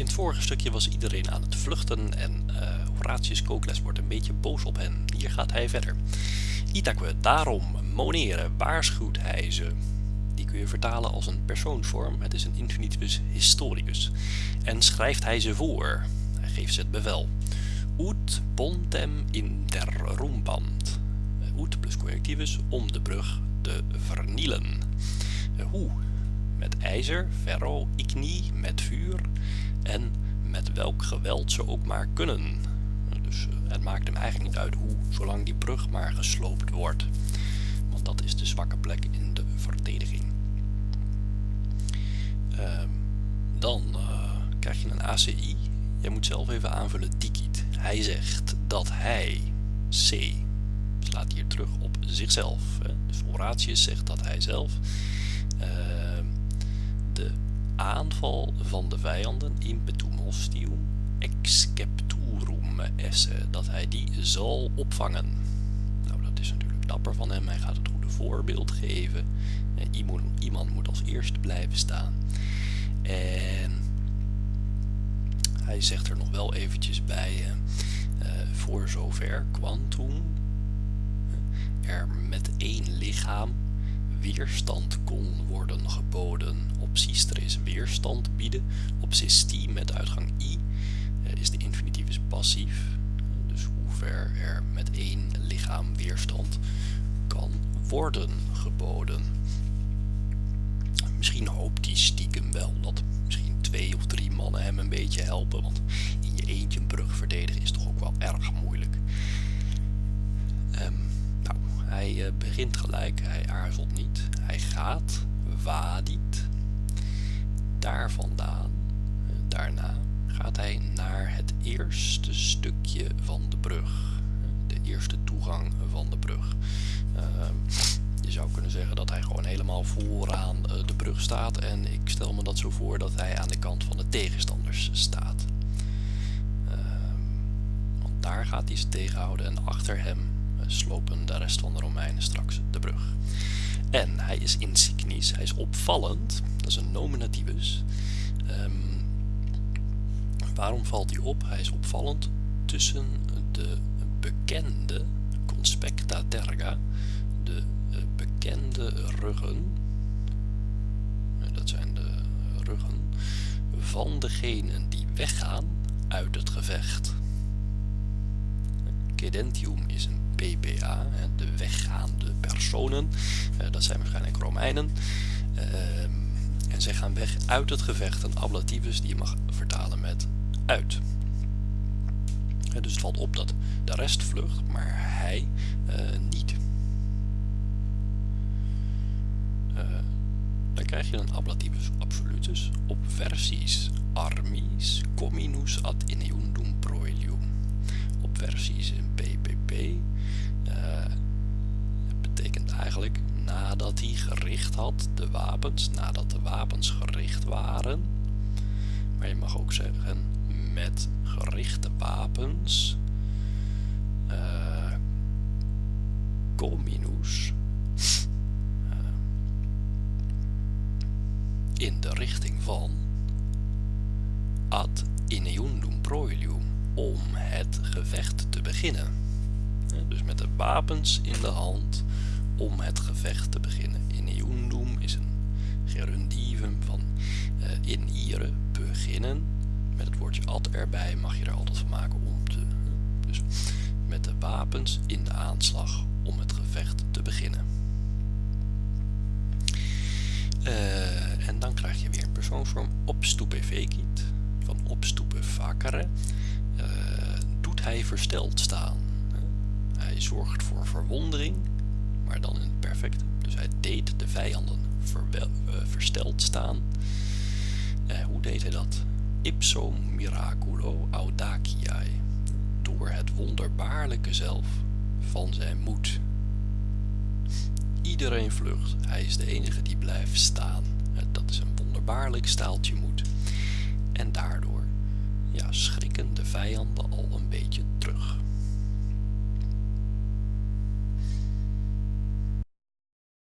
In het vorige stukje was iedereen aan het vluchten en uh, Horatius Kokles wordt een beetje boos op hen. Hier gaat hij verder. Itaque, daarom, moneren, waarschuwt hij ze. Die kun je vertalen als een persoonsvorm, het is een infinitivus historicus. En schrijft hij ze voor, hij geeft ze het bevel. Ut pontem interrumpant. Ut plus conjunctivus, om de brug te vernielen. Hoe? Met ijzer, ferro, igni, met vuur en met welk geweld ze ook maar kunnen. Dus eh, het maakt hem eigenlijk niet uit hoe, zolang die brug maar gesloopt wordt. Want dat is de zwakke plek in de verdediging. Ehm, dan uh, krijg je een ACI. Jij moet zelf even aanvullen Dikit. Hij zegt dat hij, C, slaat hier terug op zichzelf. Hè. Dus Horatius zegt dat hij zelf uh, aanval van de vijanden impetum hostium excepturum esse, dat hij die zal opvangen. Nou, dat is natuurlijk dapper van hem. Hij gaat het goede voorbeeld geven. Iemand moet als eerste blijven staan. En hij zegt er nog wel eventjes bij, uh, voor zover quantum er met één lichaam weerstand kon worden geboden. Op is weerstand bieden. Op sisti met uitgang i uh, is de infinitivus passief. Dus hoe ver er met één lichaam weerstand kan worden geboden. Misschien hoopt hij stiekem wel dat misschien twee of drie mannen hem een beetje helpen. Want in je eentje een brug verdedigen is toch ook wel erg moeilijk. Hij uh, begint gelijk, hij aarzelt niet. Hij gaat, vadit. Daar vandaan, uh, daarna gaat hij naar het eerste stukje van de brug. De eerste toegang van de brug. Uh, je zou kunnen zeggen dat hij gewoon helemaal vooraan uh, de brug staat. En ik stel me dat zo voor dat hij aan de kant van de tegenstanders staat. want daar gaat hij ze tegenhouden en achter hem slopen de rest van de Romeinen straks de brug. En hij is insignis, hij is opvallend, dat is een nominativus. Um, waarom valt hij op? Hij is opvallend tussen de bekende conspecta terga, de bekende ruggen, dat zijn de ruggen, van degenen die weggaan uit het gevecht. Cedentium is een PPA, de weggaande personen. Eh, dat zijn waarschijnlijk Romeinen. Ehm, en zij gaan weg uit het gevecht. Een ablativus die je mag vertalen met uit. Dus het valt op dat de rest vlucht, maar hij uh, niet. Uh, dan krijg je een ablativus absolutus op versies armis cominus ad ineundum proelium. Op versies in PPP nadat hij gericht had, de wapens, nadat de wapens gericht waren. Maar je mag ook zeggen met gerichte wapens. Uh, cominus. Uh, in de richting van ad ineundum proilium om het gevecht te beginnen. Dus met de wapens in de hand om het gevecht te beginnen. In Iundum is een gerundivum van uh, in ire, beginnen. Met het woordje ad erbij mag je er altijd van maken om te... Dus met de wapens in de aanslag om het gevecht te beginnen. Uh, en dan krijg je weer een persoonsvorm obstupe vecit, van obstupe facere. Uh, doet hij versteld staan. Hij zorgt voor verwondering maar dan in het perfect. Dus hij deed de vijanden uh, versteld staan. Uh, hoe deed hij dat? Ipso miraculo audaciae. Door het wonderbaarlijke zelf van zijn moed. Iedereen vlucht. Hij is de enige die blijft staan. Uh, dat is een wonderbaarlijk staaltje moed. En daardoor ja, schrikken de vijanden al een beetje.